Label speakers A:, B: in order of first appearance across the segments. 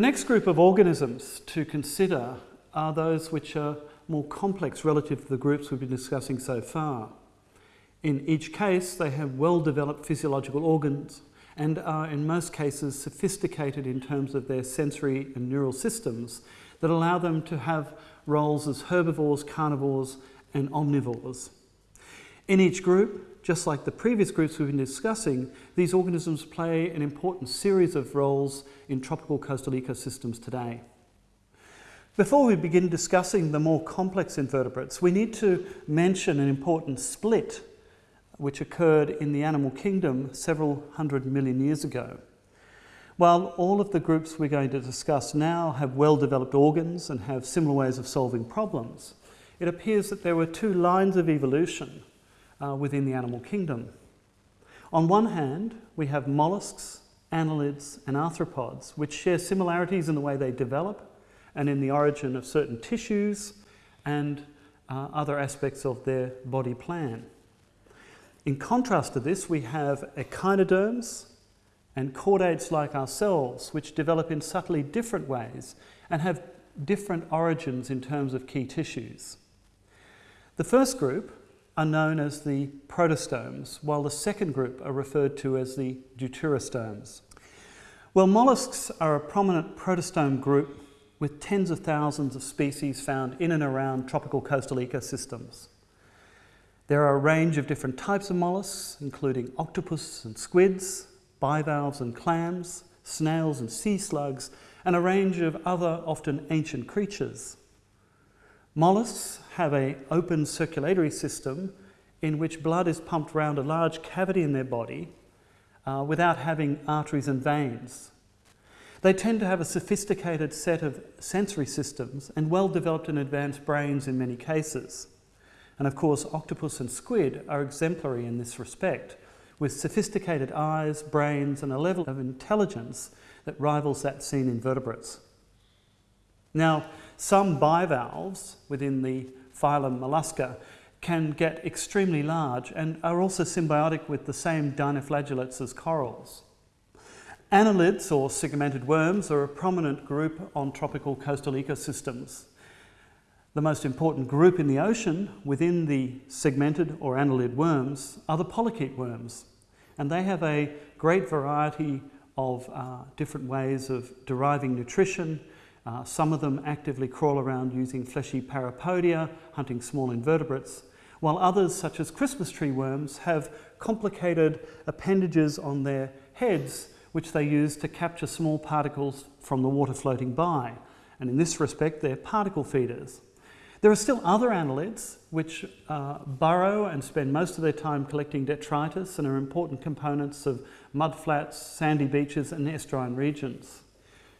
A: The next group of organisms to consider are those which are more complex relative to the groups we've been discussing so far. In each case, they have well-developed physiological organs and are in most cases sophisticated in terms of their sensory and neural systems that allow them to have roles as herbivores, carnivores and omnivores. In each group, just like the previous groups we've been discussing, these organisms play an important series of roles in tropical coastal ecosystems today. Before we begin discussing the more complex invertebrates, we need to mention an important split which occurred in the animal kingdom several hundred million years ago. While all of the groups we're going to discuss now have well-developed organs and have similar ways of solving problems, it appears that there were two lines of evolution uh, within the animal kingdom. On one hand, we have mollusks, annelids and arthropods, which share similarities in the way they develop and in the origin of certain tissues and uh, other aspects of their body plan. In contrast to this, we have echinoderms and chordates like ourselves, which develop in subtly different ways and have different origins in terms of key tissues. The first group are known as the protostomes, while the second group are referred to as the deuterostomes. Well, mollusks are a prominent protostome group with tens of thousands of species found in and around tropical coastal ecosystems. There are a range of different types of mollusks, including octopus and squids, bivalves and clams, snails and sea slugs, and a range of other often ancient creatures. Mollusks have an open circulatory system in which blood is pumped around a large cavity in their body uh, without having arteries and veins. They tend to have a sophisticated set of sensory systems and well-developed and advanced brains in many cases. And of course, octopus and squid are exemplary in this respect, with sophisticated eyes, brains, and a level of intelligence that rivals that seen in vertebrates. Now, some bivalves within the phylum Mollusca can get extremely large and are also symbiotic with the same dinoflagellates as corals. Annelids or segmented worms are a prominent group on tropical coastal ecosystems. The most important group in the ocean within the segmented or annelid worms are the polychaete worms. And they have a great variety of uh, different ways of deriving nutrition. Uh, some of them actively crawl around using fleshy parapodia, hunting small invertebrates, while others, such as Christmas tree worms, have complicated appendages on their heads which they use to capture small particles from the water floating by. And in this respect, they're particle feeders. There are still other annelids which uh, burrow and spend most of their time collecting detritus and are important components of mudflats, sandy beaches and estuarine regions.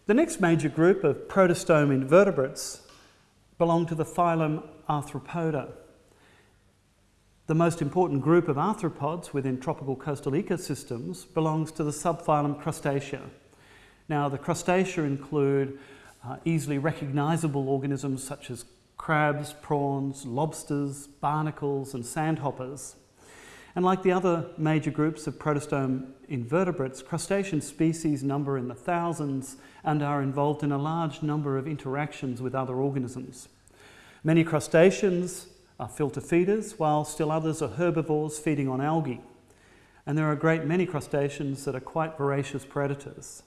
A: The next major group of protostome invertebrates belong to the phylum Arthropoda. The most important group of arthropods within tropical coastal ecosystems belongs to the subphylum Crustacea. Now the Crustacea include uh, easily recognizable organisms such as crabs, prawns, lobsters, barnacles and sandhoppers. And like the other major groups of protostome invertebrates, crustacean species number in the thousands and are involved in a large number of interactions with other organisms. Many crustaceans are filter feeders, while still others are herbivores feeding on algae. And there are a great many crustaceans that are quite voracious predators.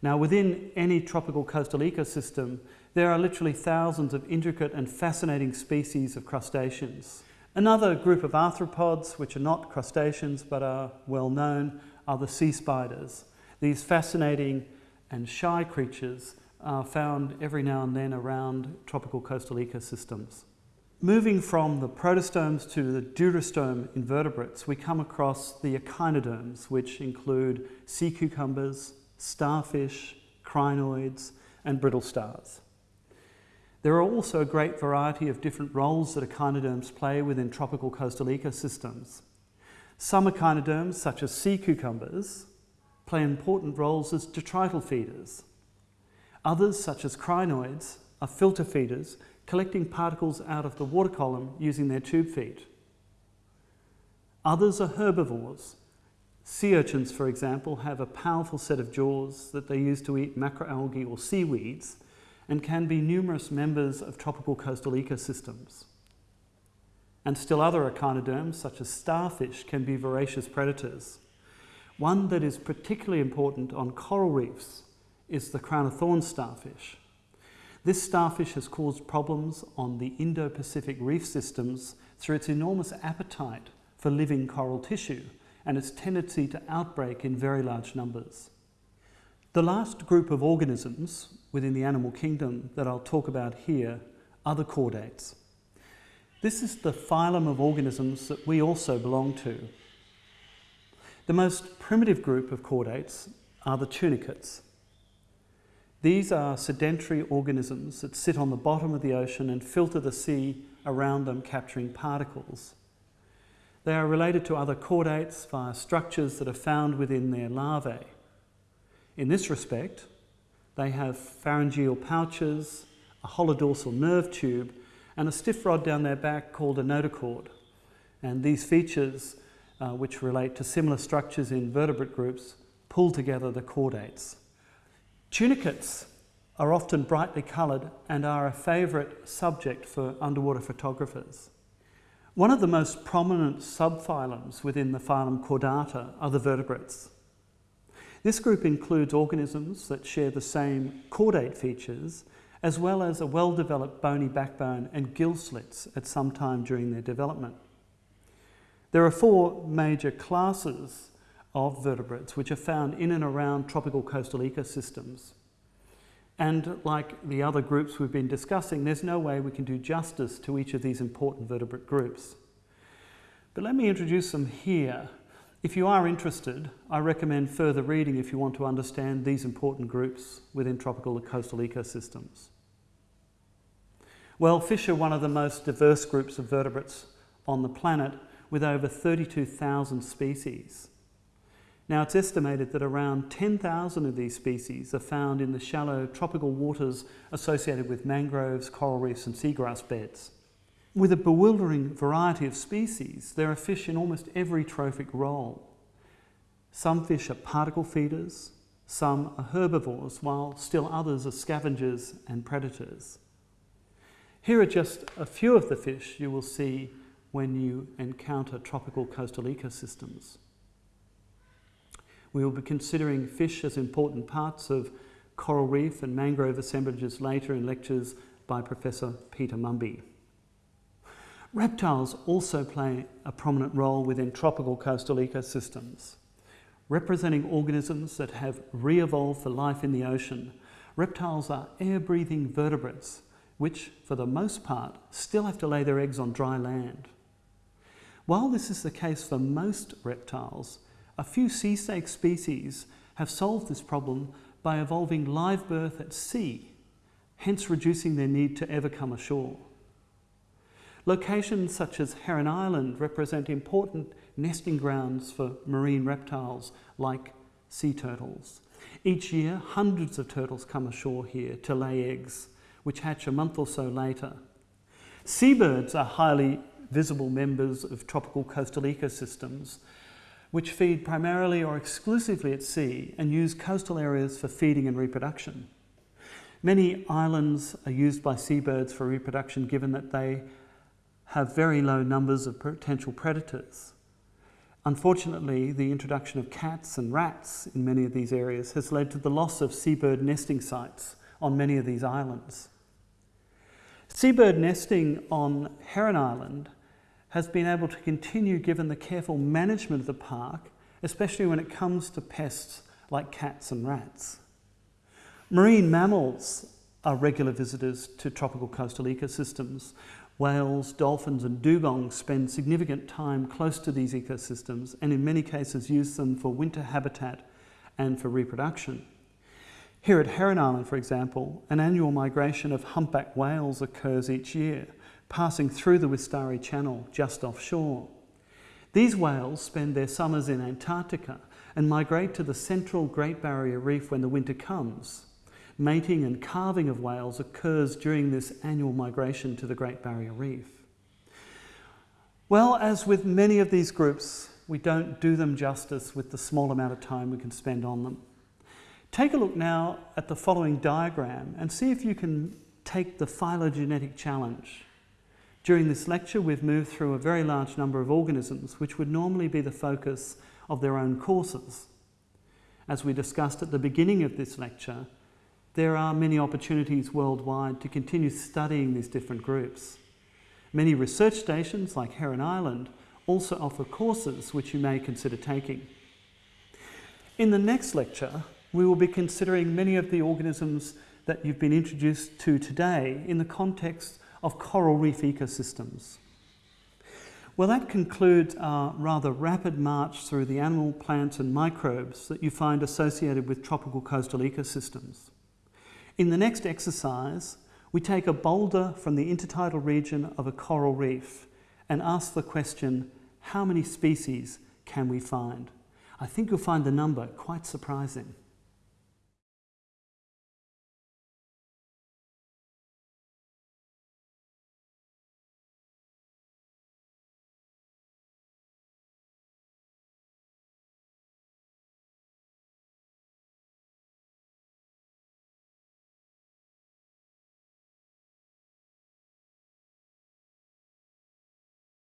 A: Now within any tropical coastal ecosystem, there are literally thousands of intricate and fascinating species of crustaceans. Another group of arthropods, which are not crustaceans but are well known, are the sea spiders. These fascinating and shy creatures are found every now and then around tropical coastal ecosystems. Moving from the protostomes to the deuterostome invertebrates, we come across the echinoderms, which include sea cucumbers, starfish, crinoids, and brittle stars. There are also a great variety of different roles that echinoderms play within tropical coastal ecosystems. Some echinoderms, such as sea cucumbers, play important roles as detrital feeders. Others, such as crinoids, are filter feeders, collecting particles out of the water column using their tube feet. Others are herbivores, Sea urchins, for example, have a powerful set of jaws that they use to eat macroalgae or seaweeds and can be numerous members of tropical coastal ecosystems. And still other echinoderms, such as starfish, can be voracious predators. One that is particularly important on coral reefs is the crown of thorns starfish. This starfish has caused problems on the Indo-Pacific reef systems through its enormous appetite for living coral tissue and its tendency to outbreak in very large numbers. The last group of organisms within the animal kingdom that I'll talk about here are the chordates. This is the phylum of organisms that we also belong to. The most primitive group of chordates are the tunicates. These are sedentary organisms that sit on the bottom of the ocean and filter the sea around them, capturing particles. They are related to other chordates via structures that are found within their larvae. In this respect, they have pharyngeal pouches, a hollow dorsal nerve tube, and a stiff rod down their back called a notochord. And these features, uh, which relate to similar structures in vertebrate groups, pull together the chordates. Tunicates are often brightly coloured and are a favourite subject for underwater photographers. One of the most prominent subphylums within the phylum Chordata are the vertebrates. This group includes organisms that share the same chordate features as well as a well-developed bony backbone and gill slits at some time during their development. There are four major classes of vertebrates which are found in and around tropical coastal ecosystems. And like the other groups we've been discussing, there's no way we can do justice to each of these important vertebrate groups. But let me introduce them here. If you are interested, I recommend further reading if you want to understand these important groups within tropical coastal ecosystems. Well, fish are one of the most diverse groups of vertebrates on the planet with over 32,000 species. Now it's estimated that around 10,000 of these species are found in the shallow tropical waters associated with mangroves, coral reefs and seagrass beds. With a bewildering variety of species, there are fish in almost every trophic role. Some fish are particle feeders, some are herbivores, while still others are scavengers and predators. Here are just a few of the fish you will see when you encounter tropical coastal ecosystems. We will be considering fish as important parts of coral reef and mangrove assemblages later in lectures by Professor Peter Mumby. Reptiles also play a prominent role within tropical coastal ecosystems. Representing organisms that have re-evolved for life in the ocean, reptiles are air-breathing vertebrates which, for the most part, still have to lay their eggs on dry land. While this is the case for most reptiles, a few sea snake species have solved this problem by evolving live birth at sea, hence reducing their need to ever come ashore. Locations such as Heron Island represent important nesting grounds for marine reptiles like sea turtles. Each year, hundreds of turtles come ashore here to lay eggs, which hatch a month or so later. Seabirds are highly visible members of tropical coastal ecosystems which feed primarily or exclusively at sea and use coastal areas for feeding and reproduction. Many islands are used by seabirds for reproduction given that they have very low numbers of potential predators. Unfortunately, the introduction of cats and rats in many of these areas has led to the loss of seabird nesting sites on many of these islands. Seabird nesting on Heron Island has been able to continue given the careful management of the park, especially when it comes to pests like cats and rats. Marine mammals are regular visitors to tropical coastal ecosystems. Whales, dolphins and dugongs spend significant time close to these ecosystems and in many cases use them for winter habitat and for reproduction. Here at Heron Island, for example, an annual migration of humpback whales occurs each year, passing through the Wistari Channel just offshore. These whales spend their summers in Antarctica and migrate to the central Great Barrier Reef when the winter comes. Mating and calving of whales occurs during this annual migration to the Great Barrier Reef. Well, as with many of these groups we don't do them justice with the small amount of time we can spend on them. Take a look now at the following diagram and see if you can take the phylogenetic challenge. During this lecture, we've moved through a very large number of organisms which would normally be the focus of their own courses. As we discussed at the beginning of this lecture, there are many opportunities worldwide to continue studying these different groups. Many research stations like Heron Island also offer courses which you may consider taking. In the next lecture, we will be considering many of the organisms that you've been introduced to today in the context of coral reef ecosystems. Well, that concludes our rather rapid march through the animal, plants and microbes that you find associated with tropical coastal ecosystems. In the next exercise, we take a boulder from the intertidal region of a coral reef and ask the question, how many species can we find? I think you'll find the number quite surprising.